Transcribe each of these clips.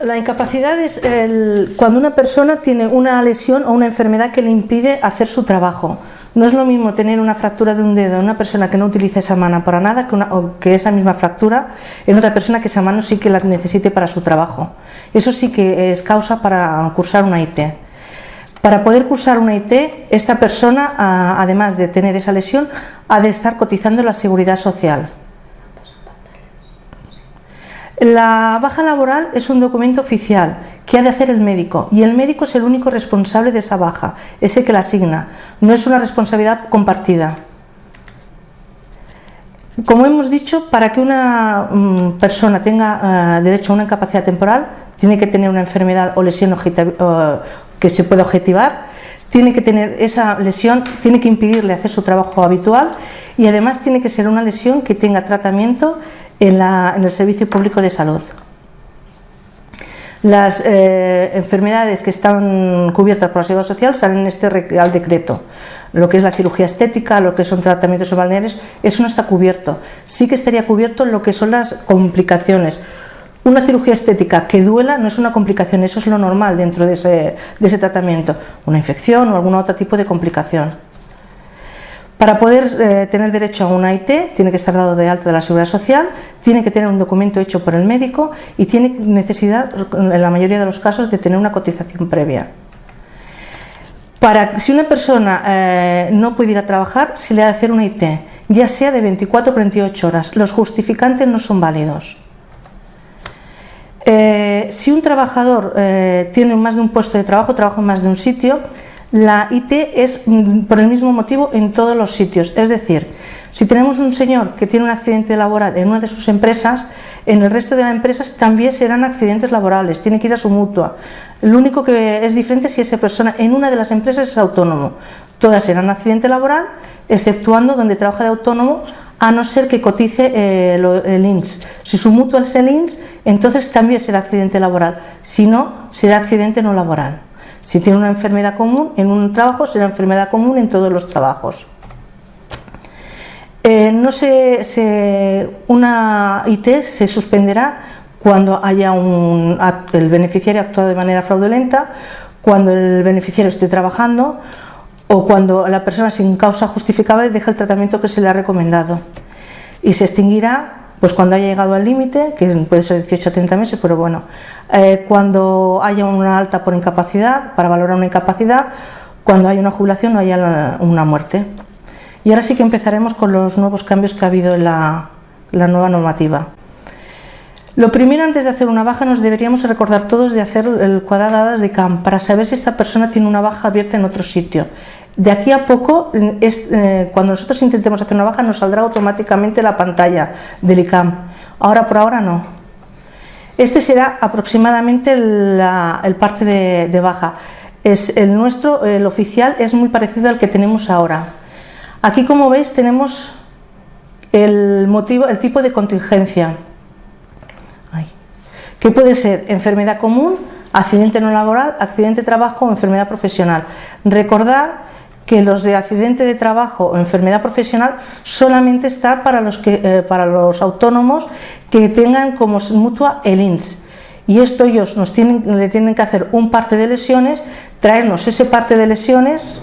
La incapacidad es cuando una persona tiene una lesión o una enfermedad que le impide hacer su trabajo. No es lo mismo tener una fractura de un dedo en una persona que no utiliza esa mano para nada que, o que esa misma fractura en otra persona que esa mano sí que la necesite para su trabajo. Eso sí que es causa para cursar una IT. Para poder cursar una IT, esta persona, además de tener esa lesión, ha de estar cotizando la seguridad social. La baja laboral es un documento oficial que ha de hacer el médico y el médico es el único responsable de esa baja, es el que la asigna, no es una responsabilidad compartida. Como hemos dicho, para que una mm, persona tenga eh, derecho a una incapacidad temporal, tiene que tener una enfermedad o lesión que se pueda objetivar, tiene que tener esa lesión, tiene que impedirle hacer su trabajo habitual y además tiene que ser una lesión que tenga tratamiento en, la- en el Servicio Público de Salud. Las eh, enfermedades que están cubiertas por la Seguridad Social salen en este Decreto. Lo que es la cirugía estética, lo que son tratamientos balnearios, eso no está cubierto. Sí que estaría cubierto lo que son las complicaciones. Una cirugía estética que duela no es una complicación, eso es lo normal dentro de ese, de ese tratamiento. Una infección o algún otro tipo de complicación. Para poder eh, tener derecho a una IT, tiene que estar dado de alta de la Seguridad Social, tiene que tener un documento hecho por el médico y tiene necesidad, en la mayoría de los casos, de tener una cotización previa. Para si una persona eh, no puede ir a trabajar, se le ha de hacer una IT, ya sea de 24 o 28 horas. Los justificantes no son válidos. Eh, si un trabajador tiene más de un puesto de trabajo, trabaja en más de un sitio, la IT es por el mismo motivo en todos los sitios. Es decir, si tenemos un señor que tiene un accidente laboral en una de sus empresas, en el resto de las empresas también serán accidentes laborales, tiene que ir a su mutua. Lo único que es diferente si esa persona en una de las empresas es autónomo. Todas serán accidente laboral, exceptuando donde trabaja de autónomo, a no ser que cotice eh, el INS. Si su mutua es el INS, entonces también será accidente laboral. Si no, será accidente no laboral. Si tiene una enfermedad común en un trabajo, será enfermedad común en todos los trabajos. Eh, no se, se- una IT se suspenderá cuando haya un, el beneficiario ha actuado de manera fraudulenta, cuando el beneficiario esté trabajando o cuando la persona sin causa justificable deja el tratamiento que se le ha recomendado. Y se extinguirá pues cuando haya llegado al límite, que puede ser 18 a 30 meses, pero bueno, eh, cuando haya una alta por incapacidad, para valorar una incapacidad, cuando haya una jubilación o haya una muerte. Y ahora sí que empezaremos con los nuevos cambios que ha habido en la, nueva normativa. Lo primero, antes de hacer una baja, nos deberíamos recordar todos de hacer el cuadrado de dadas de CAM para saber si esta persona tiene una baja abierta en otro sitio. De aquí a poco, es, eh, cuando nosotros intentemos hacer una baja, nos saldrá automáticamente la pantalla del ICAM. Ahora por ahora no. Este será aproximadamente el parte de, baja. Es el nuestro, el oficial, es muy parecido al que tenemos ahora. Aquí, como veis, tenemos el motivo, el tipo de contingencia. Puede ser enfermedad común, accidente no laboral, accidente de trabajo o enfermedad profesional. Recordar que los de accidente de trabajo o enfermedad profesional solamente está para los, que, eh, para los autónomos que tengan como mutua el INS. Y esto ellos nos tienen, le tienen que hacer un parte de lesiones, traernos ese parte de lesiones,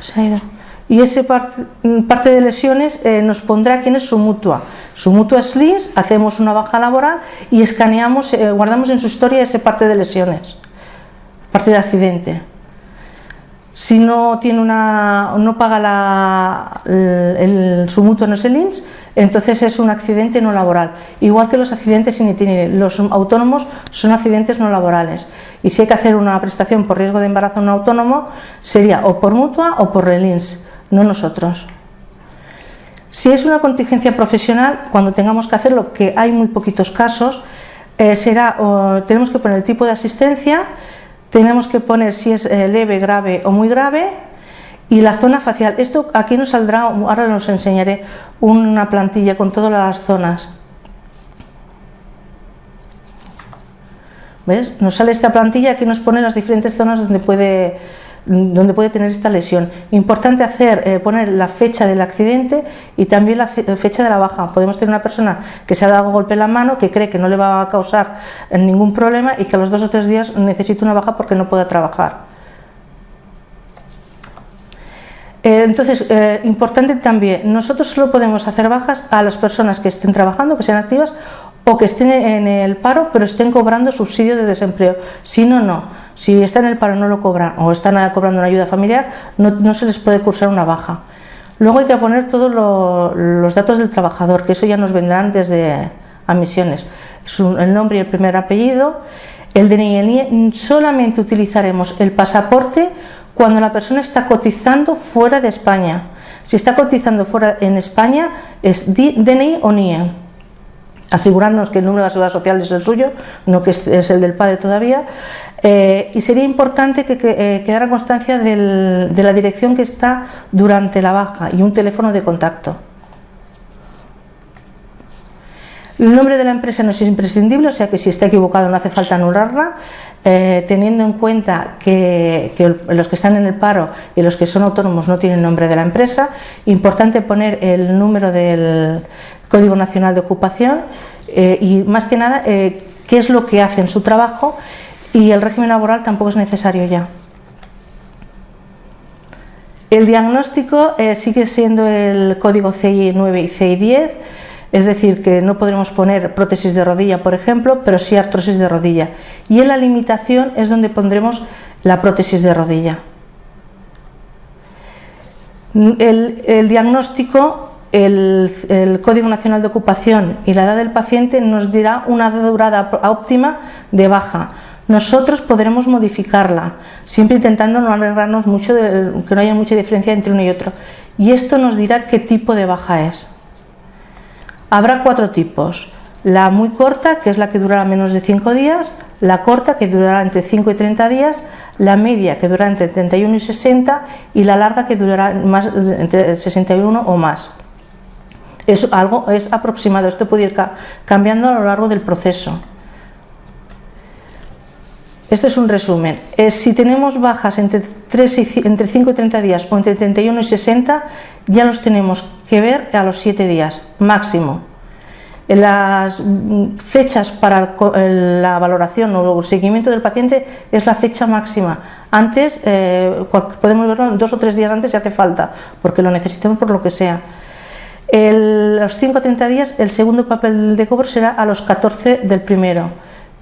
se ha ido. y ese parte, parte de lesiones eh, nos pondrá quién es su mutua. Su mutua es LINS, hacemos una baja laboral y escaneamos, eh, guardamos en su historia ese parte de lesiones, parte de accidente. Si no tiene una, no paga la, el, su no es el INS, entonces es un accidente no laboral. Igual que los accidentes sin itinerario, los autónomos son accidentes no laborales. Y si hay que hacer una prestación por riesgo de embarazo a un autónomo, sería o por mutua o por el INS, no nosotros. Si es una contingencia profesional, cuando tengamos que hacerlo, que hay muy poquitos casos, eh, será, o tenemos que poner el tipo de asistencia, tenemos que poner si es eh, leve, grave o muy grave y la zona facial. Esto aquí nos saldrá, ahora os enseñaré una plantilla con todas las zonas. ¿Ves? Nos sale esta plantilla, aquí nos pone las diferentes zonas donde puede donde puede tener esta lesión. Importante hacer, eh, poner la fecha del accidente y también la fecha de la baja. Podemos tener una persona que se ha dado golpe en la mano, que cree que no le va a causar eh, ningún problema y que a los dos o tres días necesita una baja porque no pueda trabajar. Eh, entonces, importante también, nosotros solo podemos hacer bajas a las personas que estén trabajando, que sean activas o que estén en el paro pero estén cobrando subsidio de desempleo. Si no, no. Si están en el paro no lo cobran o están cobrando una ayuda familiar, no, se les puede cursar una baja. Luego hay que poner todos los datos del trabajador, que eso ya nos vendrán desde admisiones. el nombre y el primer apellido, el DNI el NIE. Solamente utilizaremos el pasaporte cuando la persona está cotizando fuera de España. Si está cotizando fuera en España es DNI o NIE asegurarnos que el número de la seguridad social es el suyo, no que es, el del padre todavía, eh, y sería importante que, eh, quedara constancia de la dirección que está durante la baja y un teléfono de contacto. El nombre de la empresa no es imprescindible, o sea que si está equivocado no hace falta anularla, eh, teniendo en cuenta que, los que están en el paro y los que son autónomos no tienen nombre de la empresa. Importante poner el número del, Código Nacional de Ocupación eh, y más que nada eh, qué es lo que hace en su trabajo y el régimen laboral tampoco es necesario ya. El diagnóstico eh, sigue siendo el código CI 9 y CI 10, es decir, que no podremos poner prótesis de rodilla, por ejemplo, pero sí artrosis de rodilla. Y en la limitación es donde pondremos la prótesis de rodilla. El diagnóstico el, Código Nacional de Ocupación y la edad del paciente nos dirá una durada óptima de baja. Nosotros podremos modificarla, siempre intentando no alegrarnos mucho, de, que no haya mucha diferencia entre uno y otro. Y esto nos dirá qué tipo de baja es. Habrá cuatro tipos. La muy corta, que es la que durará menos de 5 días, la corta, que durará entre 5 y 30 días, la media, que durará entre 31 y 60, y la larga, que durará más, entre 61 o más es algo es aproximado, esto puede ir cambiando a lo largo del proceso. Este es un resumen. si tenemos bajas entre, 3 y, entre 5 y 30 días o entre 31 y 60, ya los tenemos que ver a los 7 días, máximo. Las fechas para la valoración o el seguimiento del paciente es la fecha máxima. Antes, eh, podemos verlo dos o tres días antes si hace falta, porque lo necesitamos por lo que sea. El, los 5 a 30 días, el segundo papel de cobro será a los 14 del primero,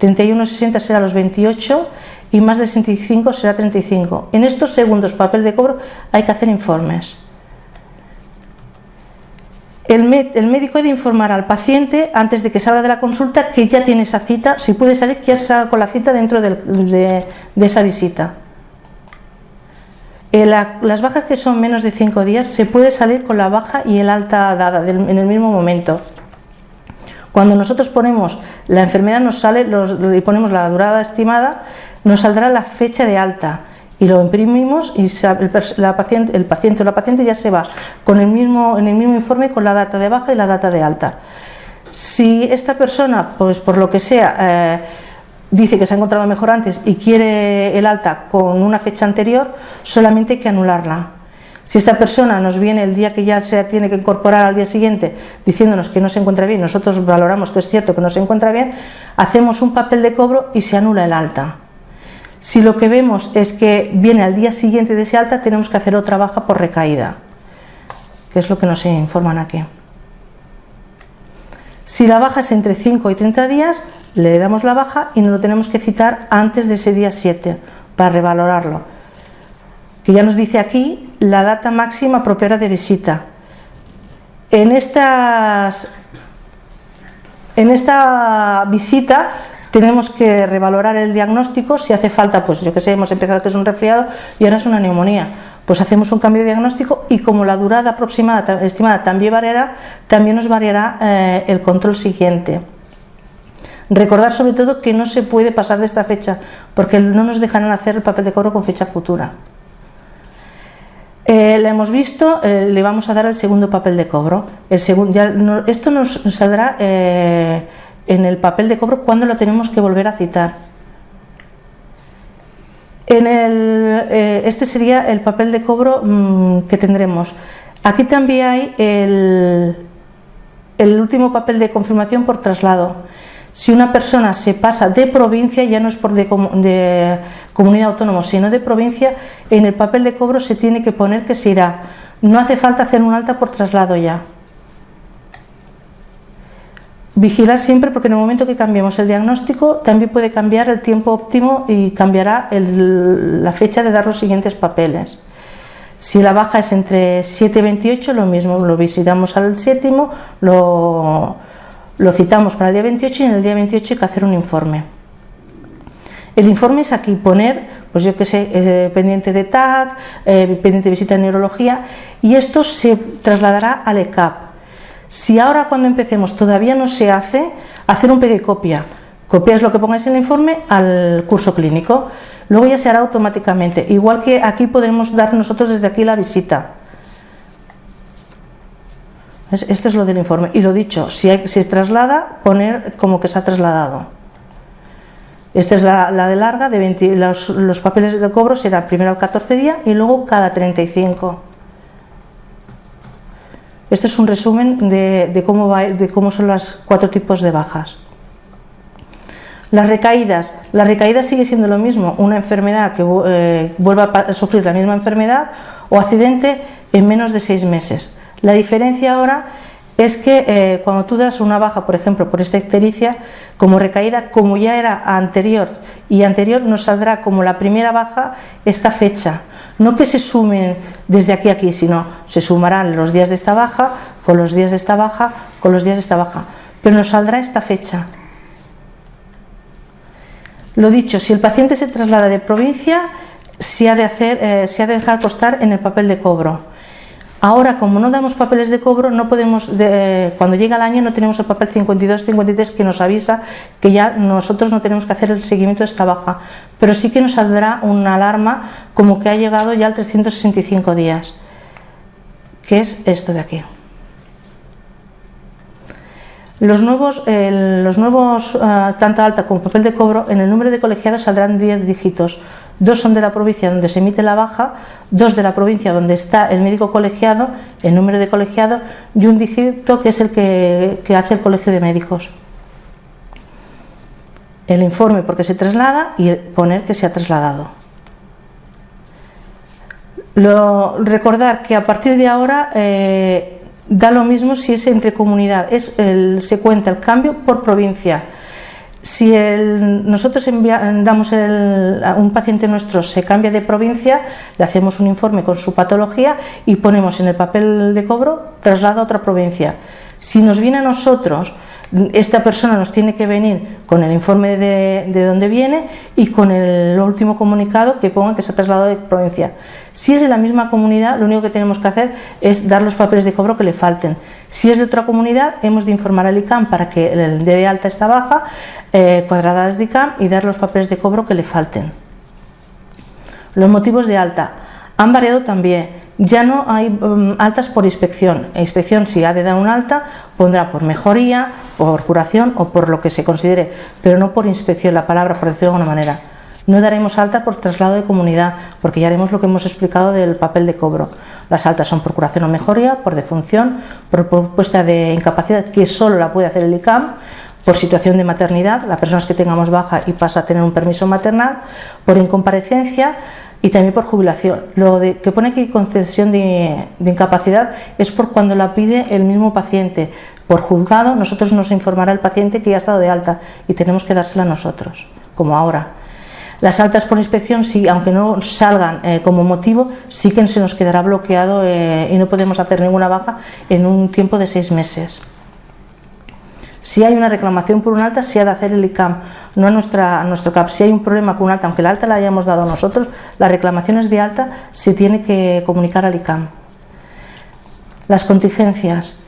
31,60 será a los 28 y más de 65 será 35. En estos segundos papel de cobro hay que hacer informes. El, médico ha de informar al paciente antes de que salga de la consulta que ya tiene esa cita, si puede salir, que ya se salga con la cita dentro de esa visita. Eh, las bajas que son menos de 5 días se puede salir con la baja y el alta dada en el mismo momento. Cuando nosotros ponemos la enfermedad nos sale y ponemos la durada estimada, nos saldrá la fecha de alta y lo imprimimos y el, paciente, el paciente o la paciente ya se va con el mismo, en el mismo informe con la data de baja y la data de alta. Si esta persona, pues por lo que sea, eh, dice que se ha encontrado mejor antes y quiere el alta con una fecha anterior, solamente hay que anularla. Si esta persona nos viene el día que ya se tiene que incorporar al día siguiente diciéndonos que no se encuentra bien, nosotros valoramos que es cierto que no se encuentra bien, hacemos un papel de cobro y se anula el alta. Si lo que vemos es que viene al día siguiente de ese alta, tenemos que hacer otra baja por recaída, que es lo que nos informan aquí. Si la baja es entre 5 y 30 días, le damos la baja y nos lo tenemos que citar antes de ese día 7 para revalorarlo. Que ya nos dice aquí la data máxima apropiada de visita. En, estas, en esta visita tenemos que revalorar el diagnóstico, si hace falta, pues yo que sé, hemos empezado que es un resfriado y ahora es una neumonía. Pues hacemos un cambio de diagnóstico y como la durada aproximada, estimada también variará, también nos variará eh, el control siguiente. Recordar sobre todo que no se puede pasar de esta fecha porque no nos dejarán hacer el papel de cobro con fecha futura. Eh, la hemos visto, eh, le vamos a dar el segundo papel de cobro. El esto nos saldrá eh, en el papel de cobro cuando lo tenemos que volver a citar. En el, eh, este sería el papel de cobro mm, que tendremos. Aquí también hay el, último papel de confirmación por traslado. Si una persona se pasa de provincia, ya no es por de, de, comunidad autónoma, sino de provincia, en el papel de cobro se tiene que poner que se irá. No hace falta hacer un alta por traslado ya. Vigilar siempre porque en el momento que cambiemos el diagnóstico también puede cambiar el tiempo óptimo y cambiará la fecha de dar los siguientes papeles. Si la baja es entre 7 y 28, lo mismo, lo visitamos al séptimo, lo, citamos para el día 28 y en el día 28 hay que hacer un informe. El informe es aquí poner, pues yo que sé, eh, pendiente de TAC, eh, pendiente de visita de neurología y esto se trasladará al ECAP si ahora cuando empecemos todavía no se hace, hacer un pegue copia. Copias lo que pongáis en el informe al curso clínico. Luego ya se hará automáticamente. Igual que aquí podemos dar nosotros desde aquí la visita. Esto es lo del informe. Y lo dicho, si, se traslada, poner como que se ha trasladado. Esta es la, de larga, de los, los, papeles de cobro serán primero al 14 día y luego cada 35. Esto es un resumen de, cómo de cómo son los cuatro tipos de bajas. Las recaídas. La recaída sigue siendo lo mismo, una enfermedad que eh, vuelva a sufrir la misma enfermedad o accidente en menos de seis meses. La diferencia ahora es que eh, cuando tú das una baja, por ejemplo, por esta ictericia, como recaída, como ya era anterior y anterior, nos saldrá como la primera baja esta fecha. No que se sumen desde aquí a aquí, sino se sumarán los días de esta baja con los días de esta baja con los días de esta baja. Pero nos saldrá esta fecha. Lo dicho, si el paciente se traslada de provincia, se ha de, eh, se ha de dejar costar en el papel de cobro. Ahora, como no damos papeles de cobro, no podemos, cuando llega el año no tenemos el papel 52-53 que nos avisa que ya nosotros no tenemos que hacer el seguimiento de esta baja, pero sí que nos saldrá una alarma como que ha llegado ya al 365 días, que es esto de aquí. Los nuevos, los nuevos tanto alta como papel de cobro, en el número de colegiados saldrán 10 dígitos. Dos son de la provincia donde se emite la baja, dos de la provincia donde está el médico colegiado, el número de colegiado, y un dígito que es el que, hace el colegio de médicos. El informe porque se traslada y poner que se ha trasladado. Recordar que a partir de ahora eh, da lo mismo si es entre comunidad, es el, se cuenta el cambio por provincia. Si nosotros damos a un paciente nuestro se cambia de provincia, le hacemos un informe con su patología y ponemos en el papel de cobro traslado a otra provincia. Si nos viene a nosotros esta persona nos tiene que venir con el informe de, de dónde viene y con el último comunicado que ponga que se ha trasladado de provincia. Si es de la misma comunidad, lo único que tenemos que hacer es dar los papeles de cobro que le falten. Si es de otra comunidad, hemos de informar al ICAM para que el de alta esta baja, eh, cuadradas de ICAM y dar los papeles de cobro que le falten. Los motivos de alta han variado también. Ya no hay um, altas por inspección. La inspección, si ha de dar un alta, pondrá por mejoría, por curación o por lo que se considere, pero no por inspección, la palabra, por decirlo de alguna manera. No daremos alta por traslado de comunidad, porque ya haremos lo que hemos explicado del papel de cobro. Las altas son por curación o mejoría, por defunción, por propuesta de incapacidad, que solo la puede hacer el ICAM, por situación de maternidad, las personas que tengamos baja y pasa a tener un permiso maternal, por incomparecencia, y también por jubilación. Lo de, que pone aquí concesión de, incapacidad es por cuando la pide el mismo paciente. Por juzgado, nosotros nos informará el paciente que ya ha estado de alta y tenemos que dársela nosotros, como ahora. Las altas por inspección, sí, aunque no salgan eh, como motivo, sí que se nos quedará bloqueado eh, y no podemos hacer ninguna baja en un tiempo de seis meses. Si hay una reclamación por un alta, se ha de hacer el ICAM, no a, nuestra, nuestro CAP. Si hay un problema con un alta, aunque la alta la hayamos dado nosotros, las reclamaciones de alta se tiene que comunicar al ICAM. Las contingencias.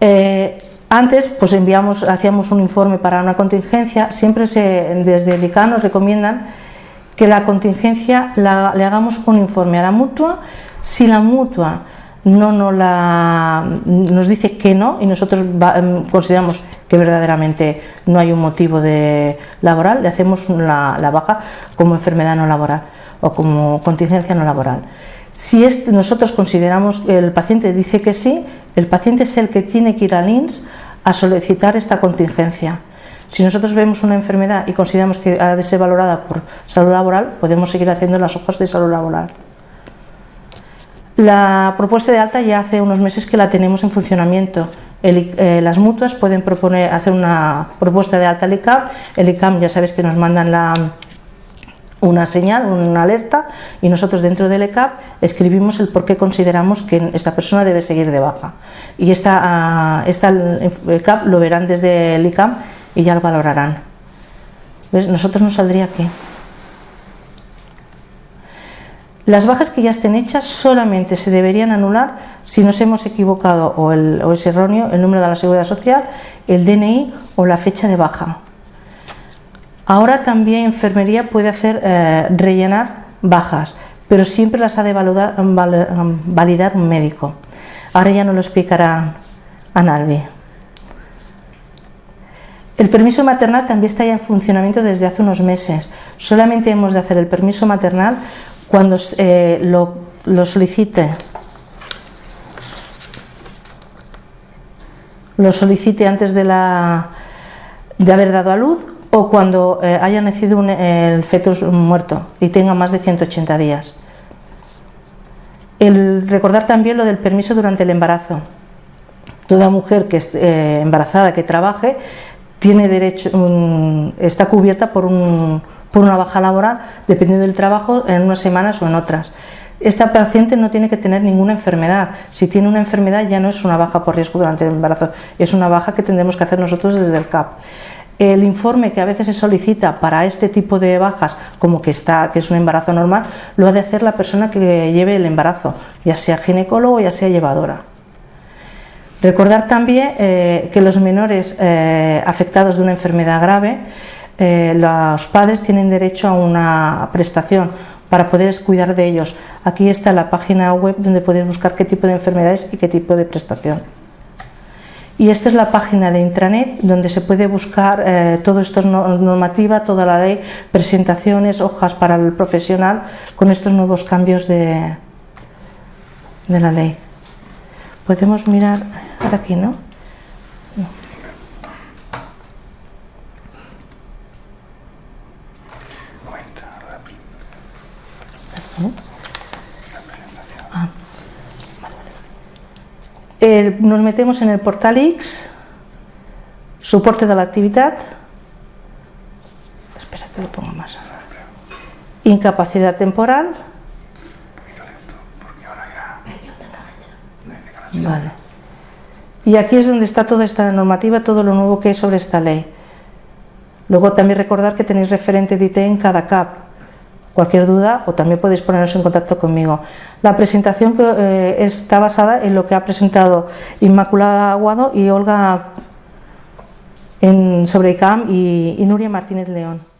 Eh, antes pues enviamos, hacíamos un informe para una contingencia, siempre se, desde el ICAM nos recomiendan que la contingencia le hagamos un informe a la mutua, si la mutua no nos, la, nos dice que no y nosotros em, consideramos que verdaderamente no hay un motivo de laboral, le hacemos la, baja como enfermedad no laboral. o como contingencia no laboral. Si nosotros consideramos que el paciente dice que sí, el paciente es el que tiene que ir al INS a solicitar esta contingencia. Si nosotros vemos una enfermedad y consideramos que ha de ser valorada por salud laboral, podemos seguir haciendo las hojas de salud laboral. La propuesta de alta ya hace unos meses que la tenemos en funcionamiento. Eh, las mutuas pueden proponer hacer una propuesta de alta al ICAM. El ICAM ya sabéis que nos mandan una señal, una alerta y nosotros dentro del ECAP escribimos el por qué consideramos que esta persona debe seguir de baja. Y esta, ah, esta ECAP lo verán desde el ICAM y ya lo valorarán. Nosotros nos saldría aquí. Las bajas que ya estén hechas solamente se deberían anular si nos hemos equivocado o, es erróneo el número de la seguridad social, el DNI o la fecha de baja. Ahora también enfermería puede hacer eh, rellenar bajas, pero siempre las ha de validar, un médico. Ahora ya nos lo explicará Analvi. El permiso maternal también está ya en funcionamiento desde hace unos meses. Solamente hemos de hacer el permiso maternal cuando eh, lo, solicite lo solicite antes de, la, de haber dado a luz o cuando eh, haya nacido el feto muerto y tenga más de 180 días. El, recordar también lo del permiso durante el embarazo. Toda mujer que esté eh, embarazada que trabaje tiene derecho, está cubierta por un, por una baja laboral, dependiendo del trabajo, en unas semanas o en otras. Esta paciente no tiene que tener ninguna enfermedad. Si tiene una enfermedad ya no es una baja por riesgo durante el embarazo, es una baja que tendremos que hacer nosotros desde el CAP. El informe que a veces se solicita para este tipo de bajas, como que, está, que es un embarazo normal, lo ha de hacer la persona que lleve el embarazo, ya sea ginecólogo o ya sea llevadora. Recordar también eh, que los menores eh, afectados de una enfermedad grave eh, los padres tienen derecho a una prestación para poder cuidar de ellos. Aquí está la página web donde puedes buscar qué tipo de enfermedades y qué tipo de prestación. Y esta es la página de intranet donde se puede buscar eh, todo esto normativa, toda la ley, presentaciones, hojas para el profesional con estos nuevos cambios de, de la ley. Podemos mirar aquí, ¿no? Nos metemos en el portal X, soporte de la actividad, espera que lo pongo más, incapacidad temporal, vale. y aquí es donde está toda esta normativa, todo lo nuevo que es sobre esta ley. Luego también recordar que tenéis referente de IT en cada CAP, Cualquier duda o también podéis poneros en contacto conmigo. La presentación eh, está basada en lo que ha presentado Inmaculada Aguado y Olga sobre ICAM y Nuria Martínez León.